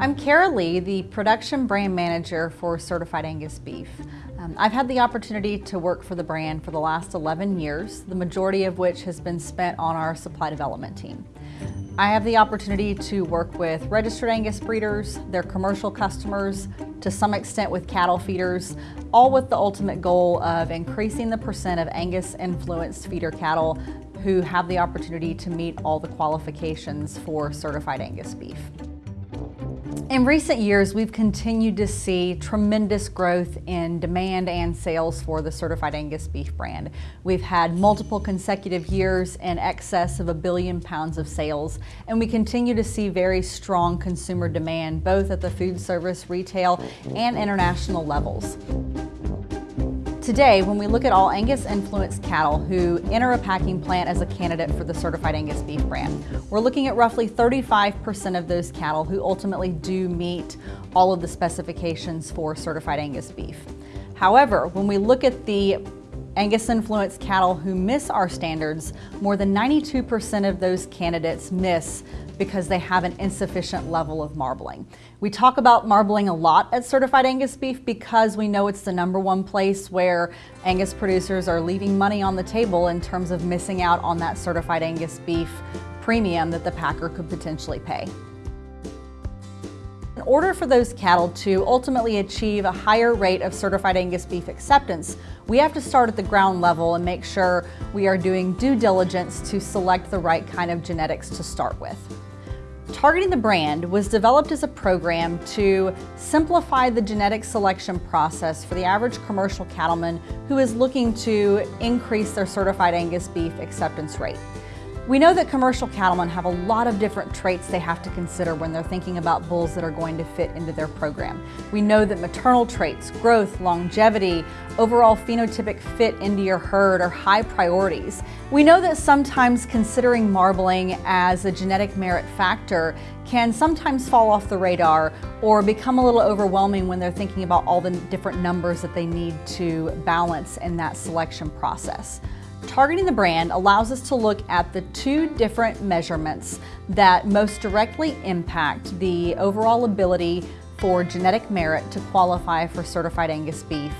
I'm Kara Lee, the production brand manager for Certified Angus Beef. Um, I've had the opportunity to work for the brand for the last 11 years, the majority of which has been spent on our supply development team. I have the opportunity to work with registered Angus breeders, their commercial customers, to some extent with cattle feeders, all with the ultimate goal of increasing the percent of Angus influenced feeder cattle who have the opportunity to meet all the qualifications for certified Angus beef. In recent years, we've continued to see tremendous growth in demand and sales for the Certified Angus beef brand. We've had multiple consecutive years in excess of a billion pounds of sales, and we continue to see very strong consumer demand both at the food service, retail, and international levels. Today, when we look at all Angus influenced cattle who enter a packing plant as a candidate for the Certified Angus Beef brand, we're looking at roughly 35% of those cattle who ultimately do meet all of the specifications for Certified Angus Beef. However, when we look at the Angus influenced cattle who miss our standards, more than 92% of those candidates miss because they have an insufficient level of marbling. We talk about marbling a lot at Certified Angus Beef because we know it's the number one place where Angus producers are leaving money on the table in terms of missing out on that Certified Angus Beef premium that the packer could potentially pay. In order for those cattle to ultimately achieve a higher rate of certified Angus beef acceptance, we have to start at the ground level and make sure we are doing due diligence to select the right kind of genetics to start with. Targeting the Brand was developed as a program to simplify the genetic selection process for the average commercial cattleman who is looking to increase their certified Angus beef acceptance rate. We know that commercial cattlemen have a lot of different traits they have to consider when they're thinking about bulls that are going to fit into their program. We know that maternal traits, growth, longevity, overall phenotypic fit into your herd are high priorities. We know that sometimes considering marbling as a genetic merit factor can sometimes fall off the radar or become a little overwhelming when they're thinking about all the different numbers that they need to balance in that selection process. Targeting the brand allows us to look at the two different measurements that most directly impact the overall ability for genetic merit to qualify for certified Angus beef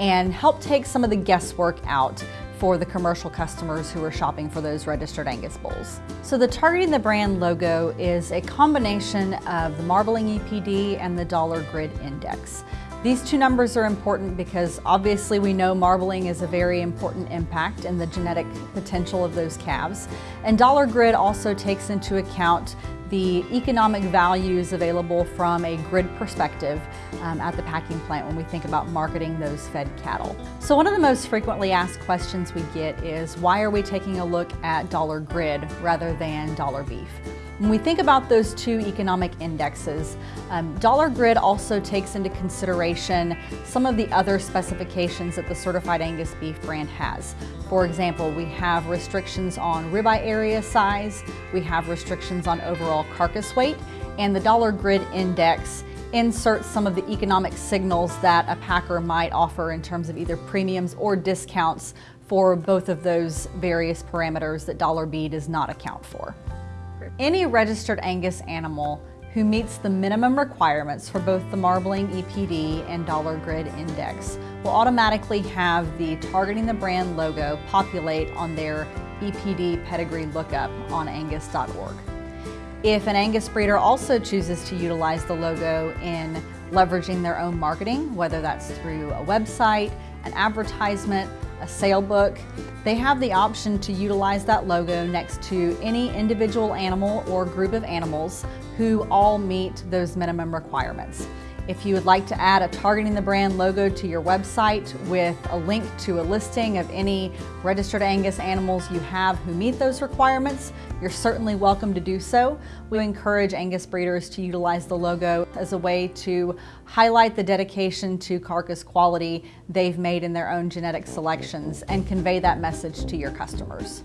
and help take some of the guesswork out for the commercial customers who are shopping for those registered Angus bulls. So the Targeting the Brand logo is a combination of the Marbling EPD and the Dollar Grid Index. These two numbers are important because obviously we know marbling is a very important impact in the genetic potential of those calves. And Dollar Grid also takes into account the economic values available from a grid perspective um, at the packing plant when we think about marketing those fed cattle. So one of the most frequently asked questions we get is why are we taking a look at dollar grid rather than dollar beef? When we think about those two economic indexes, um, Dollar Grid also takes into consideration some of the other specifications that the Certified Angus Beef brand has. For example, we have restrictions on ribeye area size, we have restrictions on overall carcass weight, and the Dollar Grid Index inserts some of the economic signals that a packer might offer in terms of either premiums or discounts for both of those various parameters that Dollar B does not account for. Any registered Angus animal who meets the minimum requirements for both the Marbling EPD and Dollar Grid Index will automatically have the Targeting the Brand logo populate on their EPD pedigree lookup on angus.org. If an Angus breeder also chooses to utilize the logo in leveraging their own marketing, whether that's through a website, an advertisement, a sale book, they have the option to utilize that logo next to any individual animal or group of animals who all meet those minimum requirements. If you would like to add a Targeting the Brand logo to your website with a link to a listing of any registered Angus animals you have who meet those requirements, you're certainly welcome to do so. We encourage Angus breeders to utilize the logo as a way to highlight the dedication to carcass quality they've made in their own genetic selections and convey that message to your customers.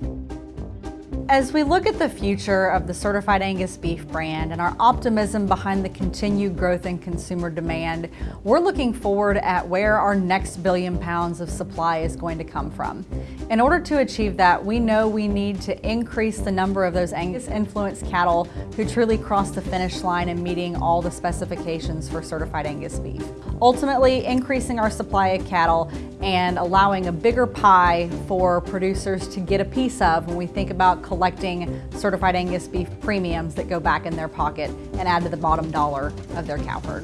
As we look at the future of the Certified Angus Beef brand and our optimism behind the continued growth in consumer demand, we're looking forward at where our next billion pounds of supply is going to come from. In order to achieve that, we know we need to increase the number of those Angus influenced cattle who truly cross the finish line in meeting all the specifications for Certified Angus Beef. Ultimately, increasing our supply of cattle and allowing a bigger pie for producers to get a piece of when we think about collecting certified Angus beef premiums that go back in their pocket and add to the bottom dollar of their cow herd.